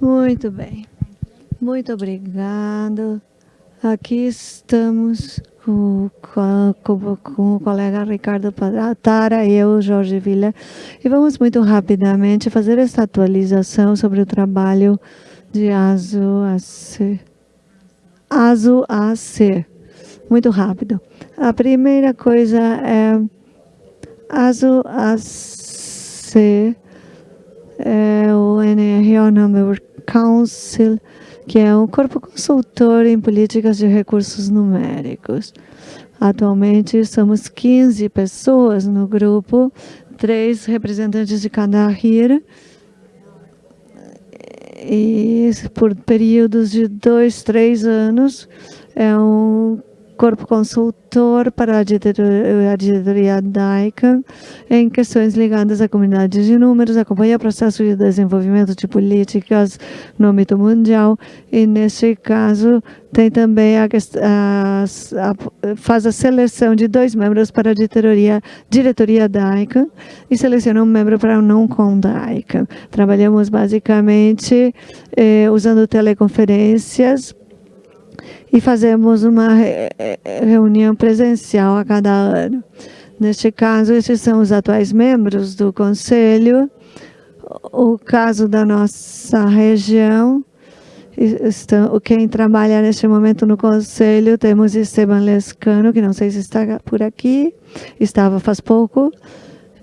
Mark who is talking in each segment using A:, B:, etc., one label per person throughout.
A: Muito bem. Muito obrigado. Aqui estamos com, com, com, o colega Ricardo Tara e eu, Jorge Villa, e vamos muito rapidamente fazer esta atualização sobre o trabalho de ASO AC. ASO AC. Muito rápido. A primeira coisa é ASO AC é o NRO Number Council, que é um corpo consultor em políticas de recursos numéricos. Atualmente somos 15 pessoas no grupo, três representantes de cada RIR, e por períodos de dois, três anos, é um corpo consultor para a diretoria, a diretoria da ICANN em questões ligadas à comunidade de números, acompanha o processo de desenvolvimento de políticas no âmbito mundial e, neste caso, tem também a, a, a, faz a seleção de dois membros para a diretoria, diretoria da ICANN e seleciona um membro para o não-com da ICANN. Trabalhamos basicamente eh, usando teleconferências e fazemos uma reunião presencial a cada ano. Neste caso, esses são os atuais membros do Conselho. O caso da nossa região, quem trabalha neste momento no Conselho, temos Esteban Lescano, que não sei se está por aqui, estava faz pouco,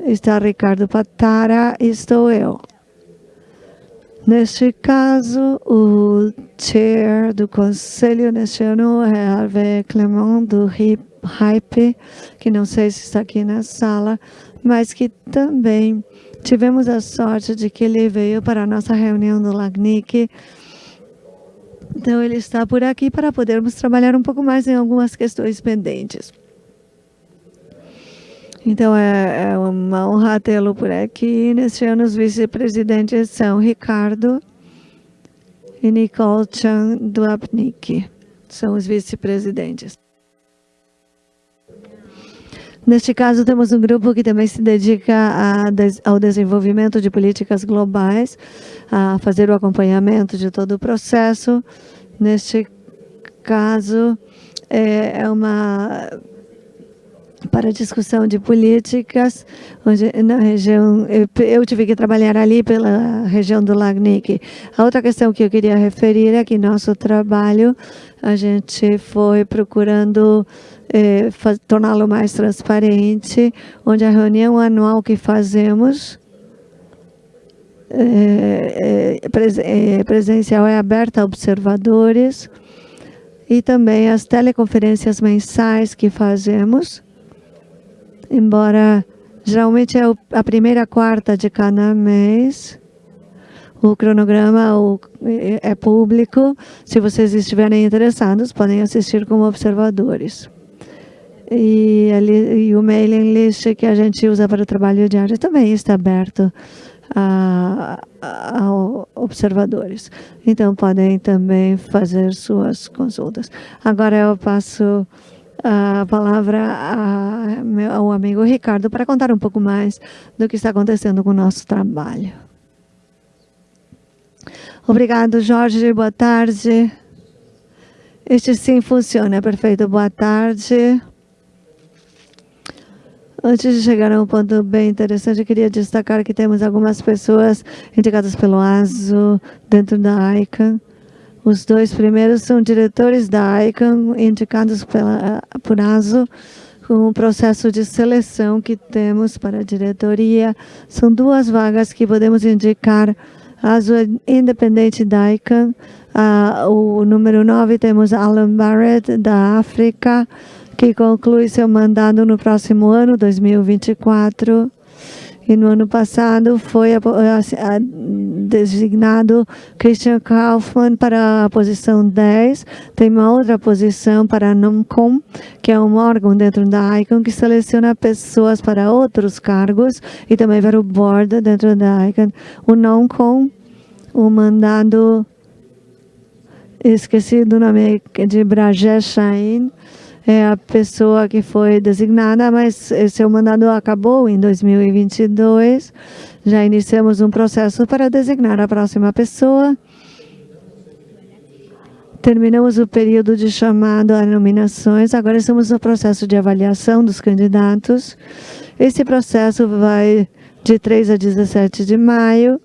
A: está Ricardo Patara e estou eu. Neste caso, o chair do conselho ano é Hervé Clement, do HYPE, que não sei se está aqui na sala, mas que também tivemos a sorte de que ele veio para a nossa reunião do LACNIC. Então, ele está por aqui para podermos trabalhar um pouco mais em algumas questões pendentes. Então, é, é uma honra tê-lo por aqui. Neste ano, os vice-presidentes são Ricardo e Nicole Chan do APNIC. São os vice-presidentes. Neste caso, temos um grupo que também se dedica a, ao desenvolvimento de políticas globais, a fazer o acompanhamento de todo o processo. Neste caso, é, é uma para discussão de políticas, onde na região, eu, eu, tive que trabalhar ali pela região do Lagnic. A outra questão que eu queria referir é que nosso trabalho, a gente foi procurando eh, torná-lo mais transparente, onde a reunião anual que fazemos é, é, presencial é aberta a observadores, e também as teleconferências mensais que fazemos, embora geralmente é a primeira quarta de cada mês, o cronograma é público. Se vocês estiverem interessados, podem assistir como observadores. E, ali, e o mailing list que a gente usa para o trabalho diário também está aberto a, a, a, observadores. Então, podem também fazer suas consultas. Agora eu passo a palavra ao amigo Ricardo para contar um pouco mais do que está acontecendo com o nosso trabalho. Obrigado, Jorge. Boa tarde. Este sim funciona. Perfeito. Boa tarde. Antes de chegar a um ponto bem interessante, eu queria destacar que temos algumas pessoas indicadas pelo ASO dentro da ICANN os dois primeiros são diretores da ICANN, indicados pela, por ASO, com o processo de seleção que temos para a diretoria. São duas vagas que podemos indicar. ASO é independente da ICANN. Ah, o número 9 temos Alan Barrett, da África, que conclui seu mandato no próximo ano, 2024. E no ano passado foi designado Christian Kaufmann para a posição 10. Tem uma outra posição para a NOMCOM, que é um órgão dentro da ICON que seleciona pessoas para outros cargos e também para o board dentro da ICON. O NOMCOM, o mandado, esqueci do nome de Brajesh Shahin, é a pessoa que foi designada, mas seu mandado acabou em 2022. Já iniciamos um processo para designar a próxima pessoa. terminamos o período de chamado a nominações, agora estamos no processo de avaliação dos candidatos. Esse processo vai de 3 a 17 de maio,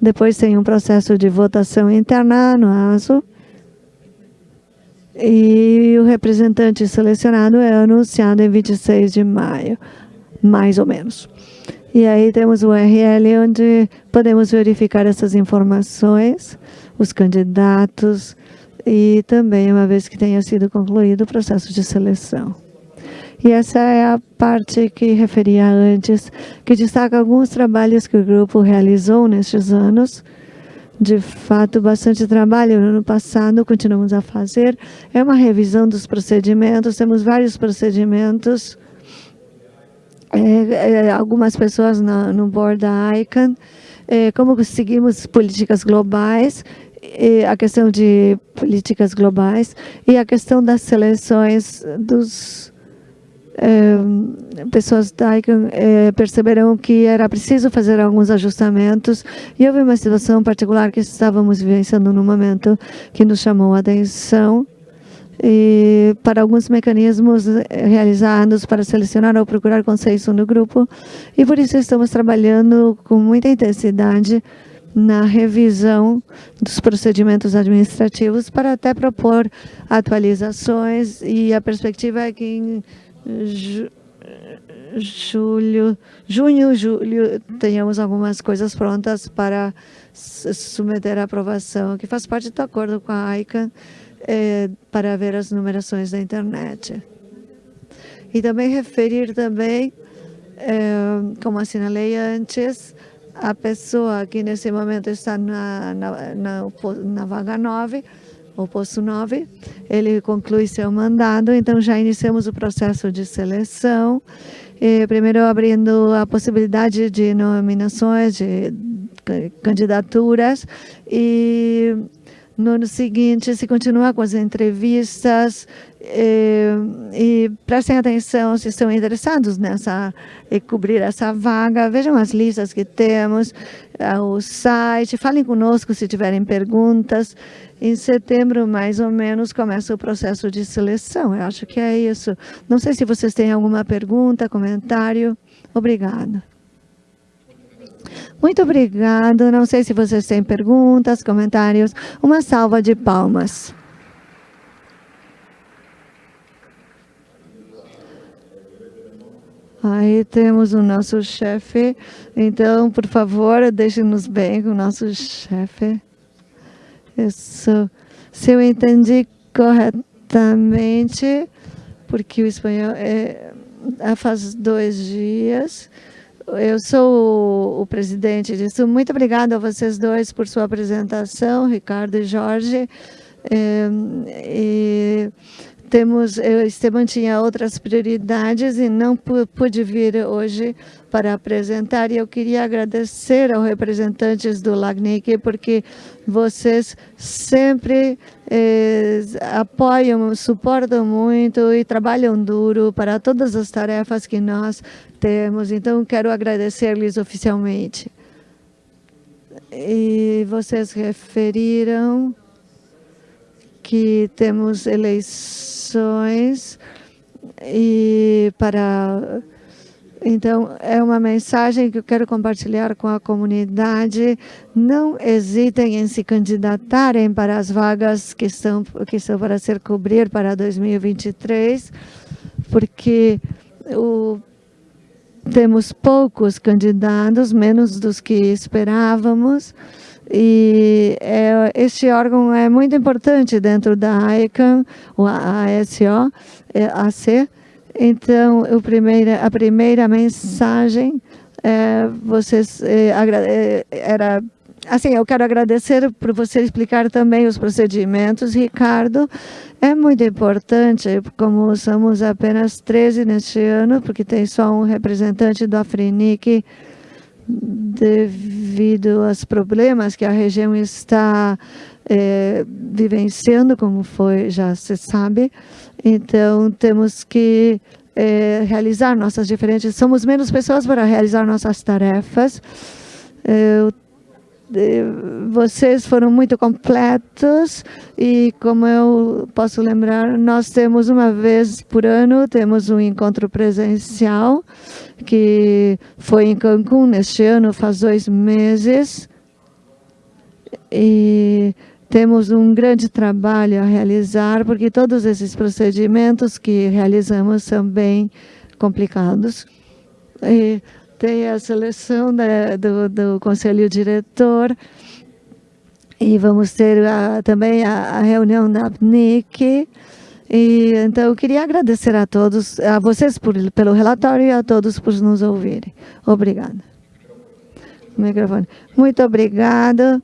A: depois tem um processo de votação interna no ASO, e o representante selecionado é anunciado em 26 de maio, mais ou menos. E aí temos o URL onde podemos verificar essas informações, os candidatos e também uma vez que tenha sido concluído o processo de seleção. E essa é a parte que referia antes, que destaca alguns trabalhos que o grupo realizou nestes anos. De fato, bastante trabalho no ano passado, continuamos a fazer. É uma revisão dos procedimentos, temos vários procedimentos é, é, algumas pessoas no, no board da ICANN, é, como seguimos políticas globais, a questão de políticas globais e a questão das seleções dos pessoas da ICANN é, perceberam que era preciso fazer alguns ajustamentos e houve uma situação particular que estávamos vivenciando no momento que nos chamou a atenção e para alguns mecanismos eh, realizados para selecionar ou procurar consenso no grupo. E por isso estamos trabalhando com muita intensidade na revisão dos procedimentos administrativos para até propor atualizações e a perspectiva é que em julho, junho, julho, tenhamos algumas coisas prontas para submeter à aprovação, que faz parte do acordo com a ICANN é, para ver as numerações da internet. E também referir também, é, como assinalei antes, a pessoa que nesse momento está na, na, na, na vaga 9, o posto 9, ele conclui seu mandado, então já iniciamos o processo de seleção, primeiro abrindo a possibilidade de nominações, de candidaturas, e no ano seguinte, se continuar com as entrevistas e, eh, e prestem atenção se estão interessados nessa e cobrir essa vaga. Vejam as listas que temos, eh, o site, falem conosco se tiverem perguntas. Em setembro, mais ou menos, começa o processo de seleção. Eu acho que é isso. Não sei se vocês têm alguma pergunta, comentário. Obrigada. Muito obrigado. Não sei se vocês têm perguntas, comentários. Uma salva de palmas. Aí temos o nosso chefe. Então, por favor, deixe-nos bem com o nosso chefe. Isso. Se eu entendi corretamente, porque o espanhol é, faz dois dias, eu sou o, presidente disso. Muito obrigada a vocês dois por sua apresentação, Ricardo e Jorge. É, e temos, eu, Esteban tinha outras prioridades e não pude vir hoje para apresentar. E eu queria agradecer aos representantes do LACNIC, porque vocês sempre eh, apoiam, suportam muito e trabalham duro para todas as tarefas que nós temos. Então, quero agradecer-lhes oficialmente. E vocês referiram que temos eleições e para então, é uma mensagem que eu quero compartilhar com a comunidade. Não hesitem em se candidatarem para as vagas que são, que são para ser cobrir para 2023, porque o, temos poucos candidatos, menos dos que esperávamos. E é, este órgão é muito importante dentro da AECAM, o ASO, é, AC. Então, o primeira, a primeira mensagem é, vocês, é, é, era assim, eu quero agradecer por você explicar também os procedimentos, Ricardo. É muito importante, como somos apenas 13 neste ano, porque tem só um representante do Afrinic, devido aos problemas que a região está é, vivenciando, como foi, já se sabe. Então, temos que é, realizar nossas diferentes... Somos menos pessoas para realizar nossas tarefas. Eu vocês foram muito completos e como eu posso lembrar, nós temos uma vez por ano, temos um encontro presencial que foi em Cancún neste ano, faz dois meses. E temos um grande trabalho a realizar, porque todos esses procedimentos que realizamos são bem complicados. E tem a seleção da, do, do Conselho Diretor, e vamos ter a, também a, a, reunião da PNIC. E, então, eu queria agradecer a todos, a vocês por, pelo relatório e a todos por nos ouvirem. Obrigada. Microfone. Muito obrigada.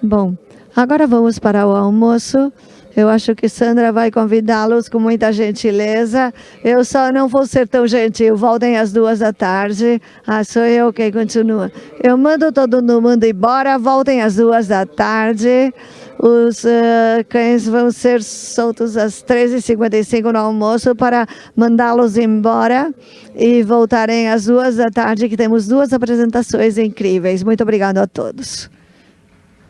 A: Bom, agora vamos para o almoço. Eu acho que Sandra vai convidá-los com muita gentileza. Eu só não vou ser tão gentil. Voltem às duas da tarde. Ah, sou eu quem continua. Eu mando todo mundo embora. Voltem às duas da tarde. Os uh, cães vão ser soltos às 13h55 no almoço para mandá-los embora e voltarem às duas da tarde, que temos duas apresentações incríveis. Muito obrigado a todos.